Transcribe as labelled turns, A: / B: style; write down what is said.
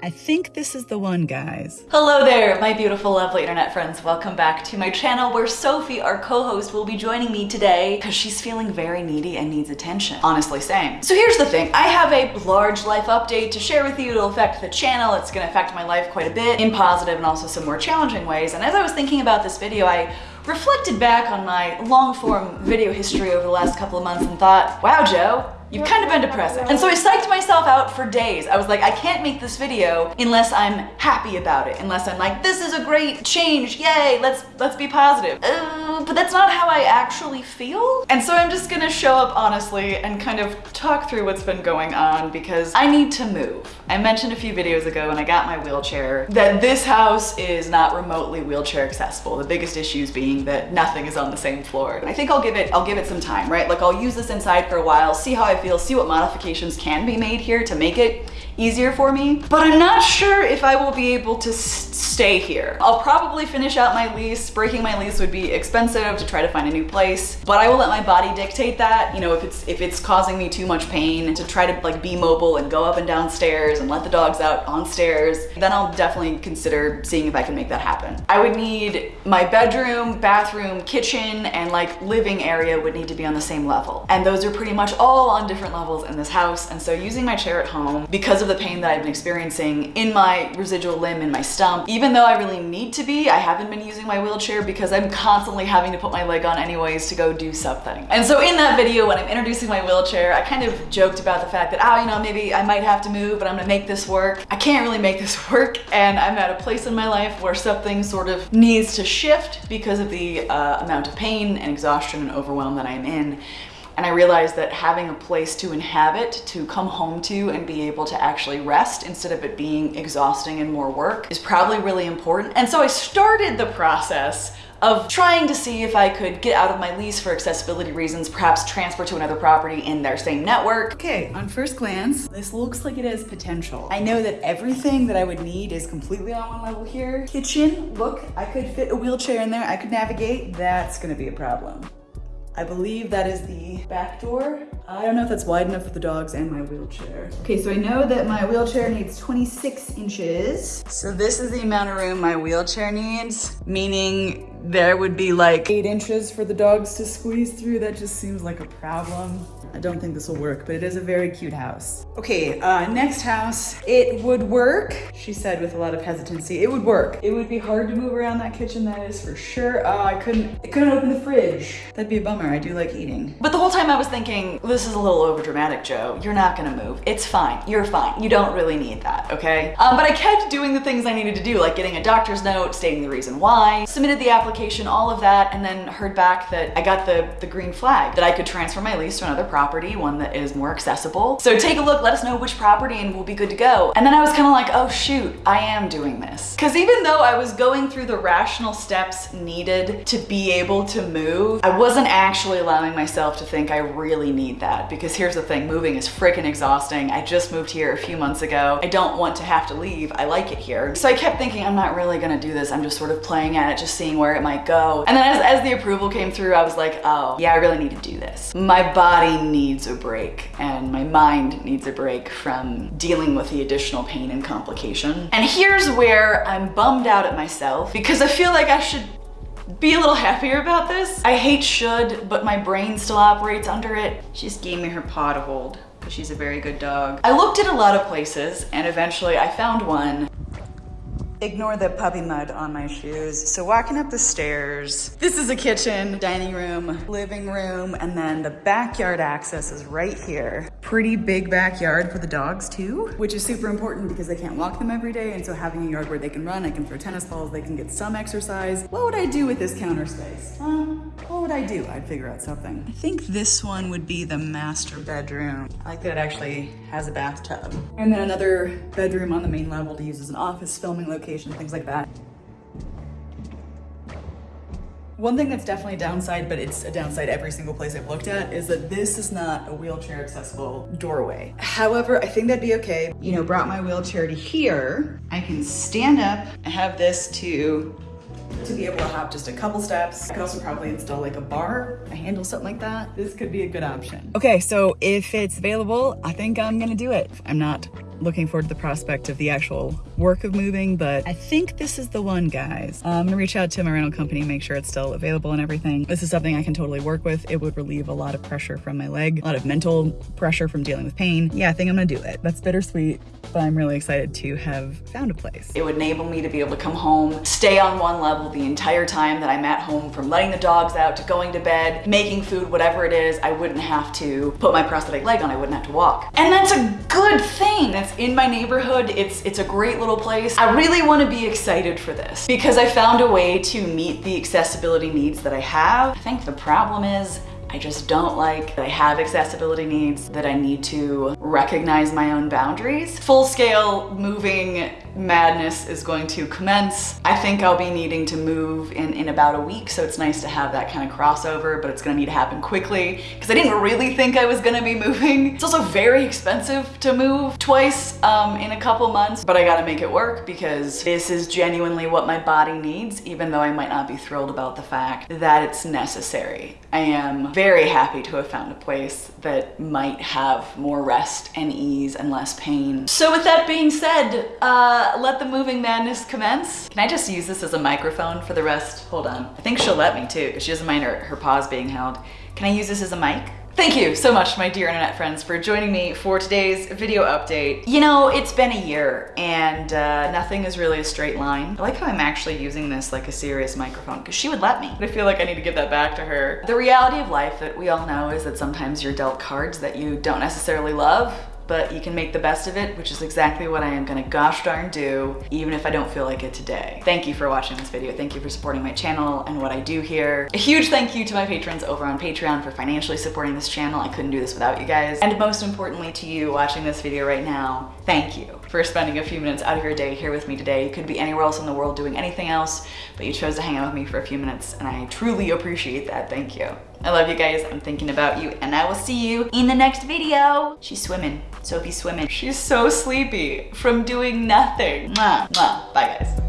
A: I think this is the one, guys.
B: Hello there, my beautiful, lovely internet friends. Welcome back to my channel where Sophie, our co-host, will be joining me today because she's feeling very needy and needs attention. Honestly, same. So here's the thing. I have a large life update to share with you. It'll affect the channel. It's going to affect my life quite a bit in positive and also some more challenging ways. And as I was thinking about this video, I reflected back on my long form video history over the last couple of months and thought, wow, Joe, You've kind of been depressing. And so I psyched myself out for days. I was like, I can't make this video unless I'm happy about it, unless I'm like, this is a great change, yay, let's let's be positive. Uh, but that's not how I actually feel. And so I'm just gonna show up honestly and kind of talk through what's been going on because I need to move. I mentioned a few videos ago when I got my wheelchair that this house is not remotely wheelchair accessible. The biggest issues being that nothing is on the same floor. And I think I'll give it, I'll give it some time, right? Like I'll use this inside for a while, see how I feel, see what modifications can be made here to make it easier for me. But I'm not sure if I will be able to stay here. I'll probably finish out my lease. Breaking my lease would be expensive to try to find a new place, but I will let my body dictate that. You know, if it's if it's causing me too much pain and to try to like be mobile and go up and down stairs and let the dogs out on stairs, then I'll definitely consider seeing if I can make that happen. I would need my bedroom, bathroom, kitchen, and like living area would need to be on the same level. And those are pretty much all on different levels in this house. And so using my chair at home, because of the pain that I've been experiencing in my residual limb in my stump, even though I really need to be, I haven't been using my wheelchair because I'm constantly having to put my leg on anyways to go do something. And so in that video, when I'm introducing my wheelchair, I kind of joked about the fact that, oh, you know, maybe I might have to move, but I'm gonna make this work. I can't really make this work. And I'm at a place in my life where something sort of needs to shift because of the uh, amount of pain and exhaustion and overwhelm that I'm in. And I realized that having a place to inhabit, to come home to and be able to actually rest instead of it being exhausting and more work is probably really important. And so I started the process of trying to see if I could get out of my lease for accessibility reasons, perhaps transfer to another property in their same network.
A: Okay, on first glance, this looks like it has potential. I know that everything that I would need is completely on one level here. Kitchen, look, I could fit a wheelchair in there, I could navigate. That's gonna be a problem. I believe that is the back door. I don't know if that's wide enough for the dogs and my wheelchair. Okay, so I know that my wheelchair needs 26 inches. So this is the amount of room my wheelchair needs, meaning there would be like eight inches for the dogs to squeeze through. That just seems like a problem. I don't think this will work, but it is a very cute house. Okay, uh, next house. It would work, she said with a lot of hesitancy. It would work. It would be hard to move around that kitchen, that is for sure. Uh, I couldn't, I couldn't open the fridge. That'd be a bummer. I do like eating.
B: But the whole time I was thinking, this is a little over dramatic, Joe. You're not gonna move. It's fine. You're fine. You don't really need that, okay? Um, but I kept doing the things I needed to do, like getting a doctor's note, stating the reason why, submitted the application, all of that, and then heard back that I got the, the green flag, that I could transfer my lease to another property property, one that is more accessible. So take a look, let us know which property and we'll be good to go. And then I was kind of like, oh shoot, I am doing this. Because even though I was going through the rational steps needed to be able to move, I wasn't actually allowing myself to think I really need that. Because here's the thing, moving is freaking exhausting. I just moved here a few months ago. I don't want to have to leave. I like it here. So I kept thinking, I'm not really gonna do this. I'm just sort of playing at it, just seeing where it might go. And then as, as the approval came through, I was like, oh, yeah, I really need to do this. My body needs a break and my mind needs a break from dealing with the additional pain and complication. And here's where I'm bummed out at myself because I feel like I should be a little happier about this. I hate should, but my brain still operates under it. She just gave me her paw to hold because she's a very good dog. I looked at a lot of places and eventually I found one Ignore the puppy mud on my shoes. So walking up the stairs, this is a kitchen, dining room, living room, and then the backyard access is right here. Pretty big backyard for the dogs too, which is super important because they can't walk them every day. And so having a yard where they can run, I can throw tennis balls, they can get some exercise. What would I do with this counter space? What would I do? I'd figure out something. I think this one would be the master bedroom. I like that it actually has a bathtub. And then another bedroom on the main level to use as an office filming location, things like that. One thing that's definitely a downside, but it's a downside every single place I've looked at, is that this is not a wheelchair accessible doorway. However, I think that'd be okay. You know, brought my wheelchair to here. I can stand up. I have this to to be able to hop just a couple steps. I could also probably install like a bar, a handle, something like that. This could be a good option. Okay, so if it's available, I think I'm gonna do it. I'm not
A: looking forward to the prospect of the actual work of moving, but I think this is the one, guys. Uh, I'm gonna reach out to my rental company, make sure it's still available and everything. This is something I can totally work with. It would relieve a lot of pressure from my leg, a lot of mental pressure from dealing with pain. Yeah, I think I'm gonna do it. That's bittersweet, but I'm really excited to have found a place.
B: It would enable me to be able to come home, stay on one level the entire time that I'm at home from letting the dogs out to going to bed, making food, whatever it is, I wouldn't have to put my prosthetic leg on, I wouldn't have to walk. And that's a good thing. That's in my neighborhood. It's, it's a great little place. I really wanna be excited for this because I found a way to meet the accessibility needs that I have. I think the problem is I just don't like I have accessibility needs, that I need to recognize my own boundaries. Full scale moving madness is going to commence. I think I'll be needing to move in, in about a week, so it's nice to have that kind of crossover, but it's gonna need to happen quickly because I didn't really think I was gonna be moving. It's also very expensive to move twice um, in a couple months, but I gotta make it work because this is genuinely what my body needs, even though I might not be thrilled about the fact that it's necessary. I am very happy to have found a place that might have more rest and ease and less pain. So with that being said, uh, let the moving madness commence. Can I just use this as a microphone for the rest? Hold on. I think she'll let me too, because she doesn't mind her, her paws being held. Can I use this as a mic? Thank you so much, my dear internet friends, for joining me for today's video update. You know, it's been a year and uh, nothing is really a straight line. I like how I'm actually using this like a serious microphone because she would let me. But I feel like I need to give that back to her. The reality of life that we all know is that sometimes you're dealt cards that you don't necessarily love but you can make the best of it, which is exactly what I am gonna gosh darn do, even if I don't feel like it today. Thank you for watching this video. Thank you for supporting my channel and what I do here. A huge thank you to my patrons over on Patreon for financially supporting this channel. I couldn't do this without you guys. And most importantly to you watching this video right now, thank you for spending a few minutes out of your day here with me today. You could be anywhere else in the world doing anything else, but you chose to hang out with me for a few minutes and I truly appreciate that. Thank you. I love you guys. I'm thinking about you and I will see you in the next video. She's swimming. Sophie's swimming. She's so sleepy from doing nothing. Mwah, mwah. Bye guys.